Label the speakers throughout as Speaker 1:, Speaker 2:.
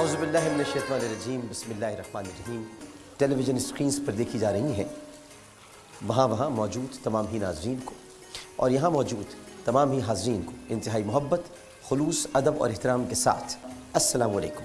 Speaker 1: اعوذ باللہ من الشیطان الرجیم، بسم اللہ الرحمن الرحیم۔ ٹیلی ویژن اسکرینز پر دیکھی جا رہی ہیں۔ وہاں وہاں موجود تمام ہی ناظرین کو، اور یہاں موجود تمام ہی حاضرین کو انتہائی محبت، خلوص، ادب اور احترام کے ساتھ۔ السلام علیکم۔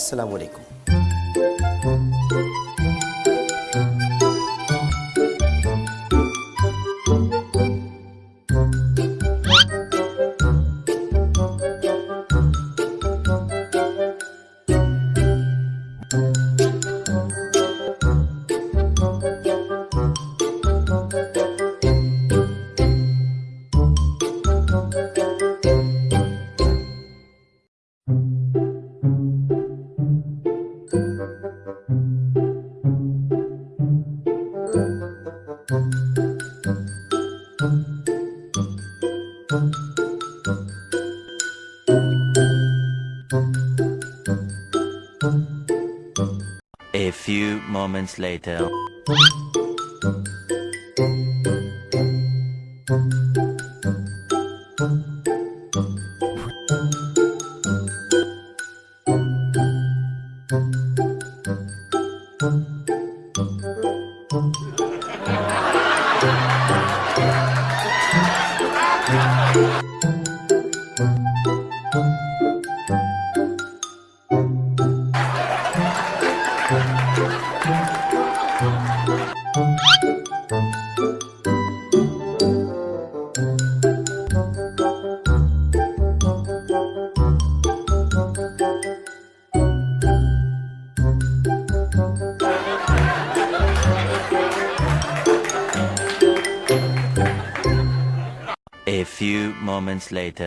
Speaker 1: আসসালামু আলাইকুম।
Speaker 2: A few moments later. Thank you. A few moments later.